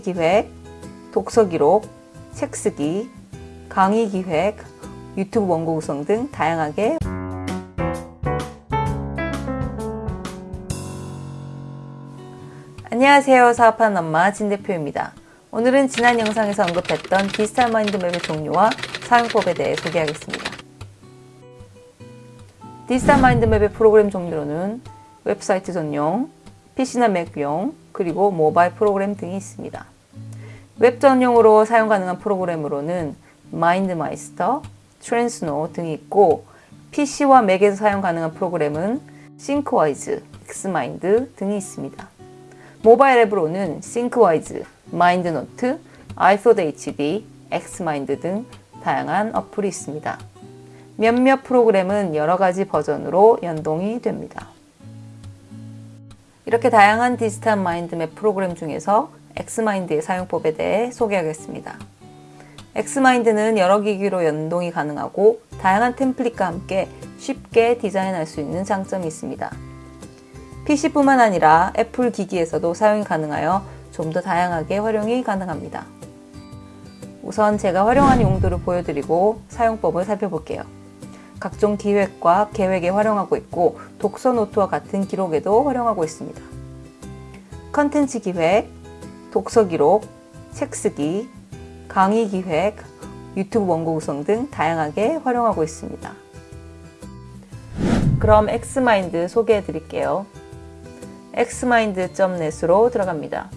기획, 독서 기록, 책 쓰기, 강의 기획, 유튜브 원고 구성 등 다양하게 안녕하세요. 사업하는 엄마 진 대표입니다. 오늘은 지난 영상에서 언급했던 디지털 마인드맵의 종류와 사용법에 대해 소개하겠습니다. 디지털 마인드맵의 프로그램 종류로는 웹사이트 전용, PC나 맥용, 그리고 모바일 프로그램 등이 있습니다. 웹 전용으로 사용 가능한 프로그램으로는 MindMeister, Transno 등이 있고 PC와 맥에서 사용 가능한 프로그램은 ThinkWise, XMind 등이 있습니다. 모바일 앱으로는 ThinkWise, MindNode, iThoughts HD, XMind 등 다양한 어플이 있습니다. 몇몇 프로그램은 여러 가지 버전으로 연동이 됩니다. 이렇게 다양한 디지털 마인드맵 프로그램 중에서 XMind의 사용법에 대해 소개하겠습니다. XMind는 여러 기기로 연동이 가능하고 다양한 템플릿과 함께 쉽게 디자인할 수 있는 장점이 있습니다. PC뿐만 아니라 애플 기기에서도 사용이 가능하여 좀 더 다양하게 활용이 가능합니다. 우선 제가 활용한 용도를 보여드리고 사용법을 살펴볼게요. 각종 기획과 계획에 활용하고 있고 독서 노트와 같은 기록에도 활용하고 있습니다. 컨텐츠 기획, 독서 기록, 책 쓰기, 강의 기획, 유튜브 원고 구성 등 다양하게 활용하고 있습니다. 그럼 XMind 소개해 드릴게요. xmind.net으로 들어갑니다.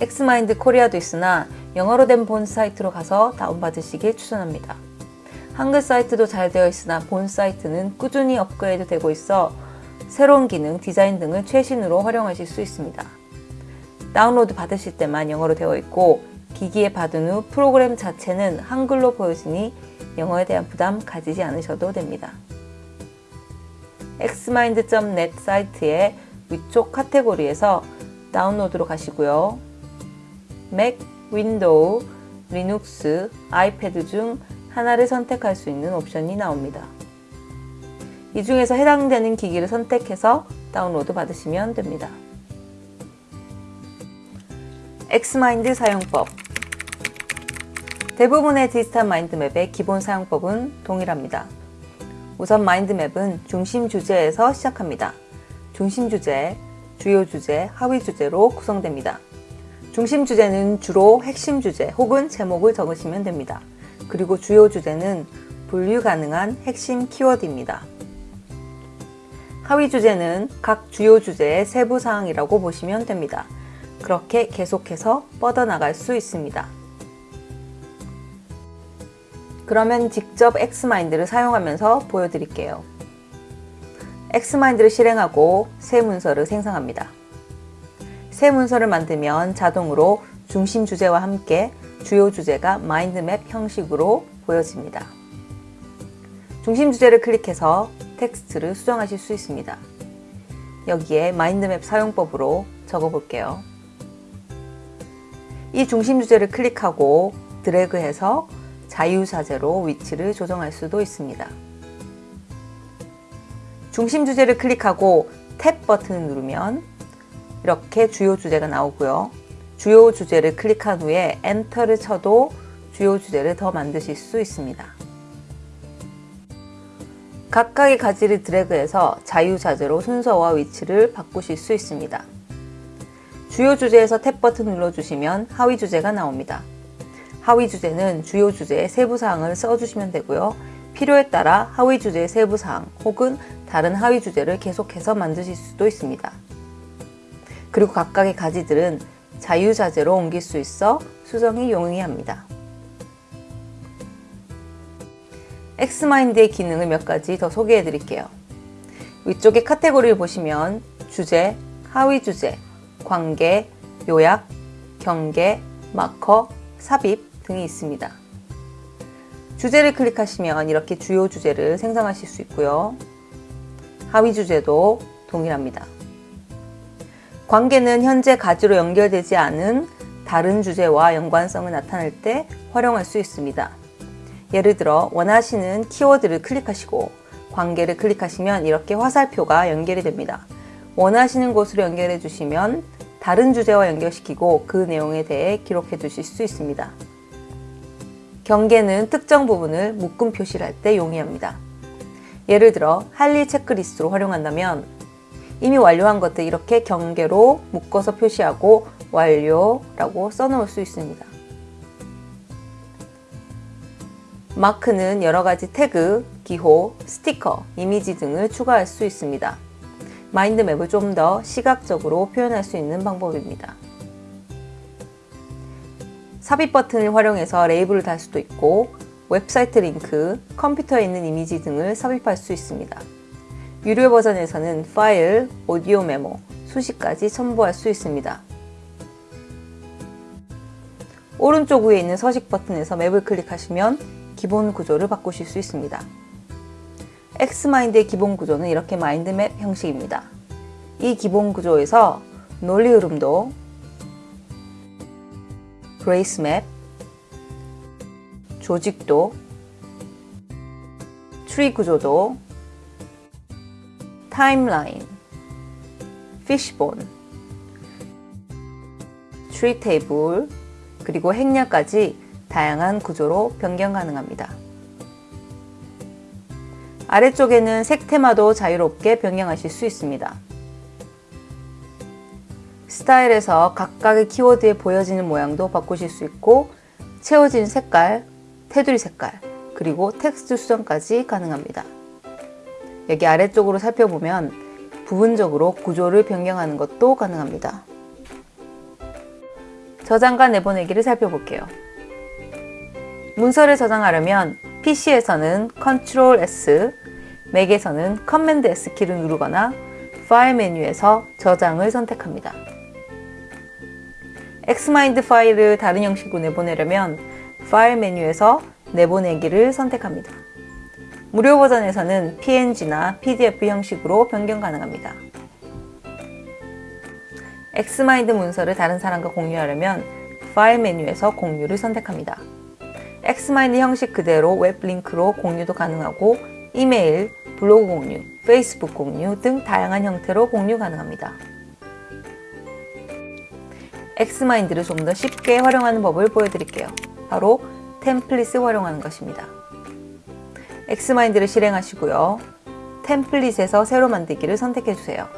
XMind Korea도 있으나 영어로 된 본 사이트로 가서 다운받으시길 추천합니다. 한글 사이트도 잘 되어 있으나 본 사이트는 꾸준히 업그레이드 되고 있어 새로운 기능, 디자인 등을 최신으로 활용하실 수 있습니다. 다운로드 받으실 때만 영어로 되어 있고 기기에 받은 후 프로그램 자체는 한글로 보여지니 영어에 대한 부담 가지지 않으셔도 됩니다. xmind.net 사이트의 위쪽 카테고리에서 다운로드로 가시고요. 맥, 윈도우, 리눅스, 아이패드 중 하나를 선택할 수 있는 옵션이 나옵니다. 이 중에서 해당되는 기기를 선택해서 다운로드 받으시면 됩니다. XMind 사용법 대부분의 디지털 마인드맵의 기본 사용법은 동일합니다. 우선 마인드맵은 중심 주제에서 시작합니다. 중심 주제, 주요 주제, 하위 주제로 구성됩니다. 중심 주제는 주로 핵심 주제 혹은 제목을 적으시면 됩니다. 그리고 주요 주제는 분류 가능한 핵심 키워드입니다. 하위 주제는 각 주요 주제의 세부 사항이라고 보시면 됩니다. 그렇게 계속해서 뻗어나갈 수 있습니다. 그러면 직접 XMind를 사용하면서 보여드릴게요. XMind를 실행하고 새 문서를 생성합니다. 새 문서를 만들면 자동으로 중심 주제와 함께 주요 주제가 마인드맵 형식으로 보여집니다. 중심 주제를 클릭해서 텍스트를 수정하실 수 있습니다. 여기에 마인드맵 사용법으로 적어볼게요. 이 중심 주제를 클릭하고 드래그해서 자유자재로 위치를 조정할 수도 있습니다. 중심 주제를 클릭하고 탭 버튼을 누르면 이렇게 주요 주제가 나오고요. 주요 주제를 클릭한 후에 엔터를 쳐도 주요 주제를 더 만드실 수 있습니다. 각각의 가지를 드래그해서 자유자재로 순서와 위치를 바꾸실 수 있습니다. 주요 주제에서 탭 버튼 눌러주시면 하위 주제가 나옵니다. 하위 주제는 주요 주제의 세부사항을 써주시면 되고요. 필요에 따라 하위 주제의 세부사항 혹은 다른 하위 주제를 계속해서 만드실 수도 있습니다. 그리고 각각의 가지들은 자유자재로 옮길 수 있어 수정이 용이합니다. XMind의 기능을 몇 가지 더 소개해 드릴게요. 위쪽에 카테고리를 보시면 주제, 하위 주제, 관계, 요약, 경계, 마커, 삽입 등이 있습니다. 주제를 클릭하시면 이렇게 주요 주제를 생성하실 수 있고요. 하위 주제도 동일합니다. 관계는 현재 가지로 연결되지 않은 다른 주제와 연관성을 나타낼 때 활용할 수 있습니다. 예를 들어 원하시는 키워드를 클릭하시고 관계를 클릭하시면 이렇게 화살표가 연결이 됩니다. 원하시는 곳으로 연결해 주시면 다른 주제와 연결시키고 그 내용에 대해 기록해 두실 수 있습니다. 경계는 특정 부분을 묶음 표시를 할 때 용이합니다. 예를 들어 할일 체크리스트로 활용한다면 이미 완료한 것들 이렇게 경계로 묶어서 표시하고 완료라고 써놓을 수 있습니다. 마크는 여러 가지 태그, 기호, 스티커, 이미지 등을 추가할 수 있습니다. 마인드맵을 좀 더 시각적으로 표현할 수 있는 방법입니다. 삽입 버튼을 활용해서 레이블을 달 수도 있고 웹사이트 링크, 컴퓨터에 있는 이미지 등을 삽입할 수 있습니다. 유료 버전에서는 파일, 오디오 메모, 수식까지 첨부할 수 있습니다. 오른쪽 위에 있는 서식 버튼에서 맵을 클릭하시면 기본 구조를 바꾸실 수 있습니다. XMind의 기본 구조는 이렇게 마인드맵 형식입니다. 이 기본 구조에서 논리 흐름도, brace map, 조직도, 트리 구조도, 타임라인, fishbone, tree table, 그리고 행렬까지 다양한 구조로 변경 가능합니다. 아래쪽에는 색 테마도 자유롭게 변경하실 수 있습니다. 스타일에서 각각의 키워드에 보여지는 모양도 바꾸실 수 있고 채워진 색깔, 테두리 색깔, 그리고 텍스트 수정까지 가능합니다. 여기 아래쪽으로 살펴보면 부분적으로 구조를 변경하는 것도 가능합니다. 저장과 내보내기를 살펴볼게요. 문서를 저장하려면 PC에서는 Ctrl S, 맥에서는 Command S 키를 누르거나 파일 메뉴에서 저장을 선택합니다. XMind 파일을 다른 형식으로 내보내려면 파일 메뉴에서 내보내기를 선택합니다. 무료 버전에서는 PNG나 PDF 형식으로 변경 가능합니다. XMind 문서를 다른 사람과 공유하려면 파일 메뉴에서 공유를 선택합니다. XMind 형식 그대로 웹 링크로 공유도 가능하고 이메일, 블로그 공유, 페이스북 공유 등 다양한 형태로 공유 가능합니다. XMind를 좀 더 쉽게 활용하는 법을 보여드릴게요. 바로 템플릿을 활용하는 것입니다. XMind를 실행하시고요. 템플릿에서 새로 만들기를 선택해 주세요.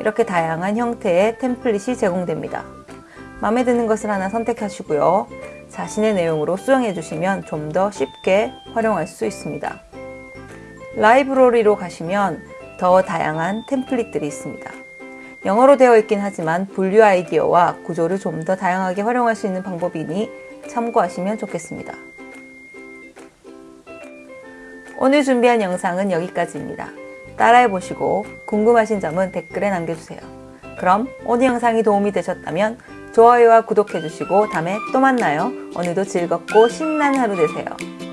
이렇게 다양한 형태의 템플릿이 제공됩니다. 마음에 드는 것을 하나 선택하시고요. 자신의 내용으로 수정해 주시면 좀 더 쉽게 활용할 수 있습니다. 라이브러리로 가시면 더 다양한 템플릿들이 있습니다. 영어로 되어 있긴 하지만 분류 아이디어와 구조를 좀 더 다양하게 활용할 수 있는 방법이니 참고하시면 좋겠습니다. 오늘 준비한 영상은 여기까지입니다. 따라해보시고 궁금하신 점은 댓글에 남겨주세요. 그럼 오늘 영상이 도움이 되셨다면 좋아요와 구독해주시고 다음에 또 만나요. 오늘도 즐겁고 신나는 하루 되세요.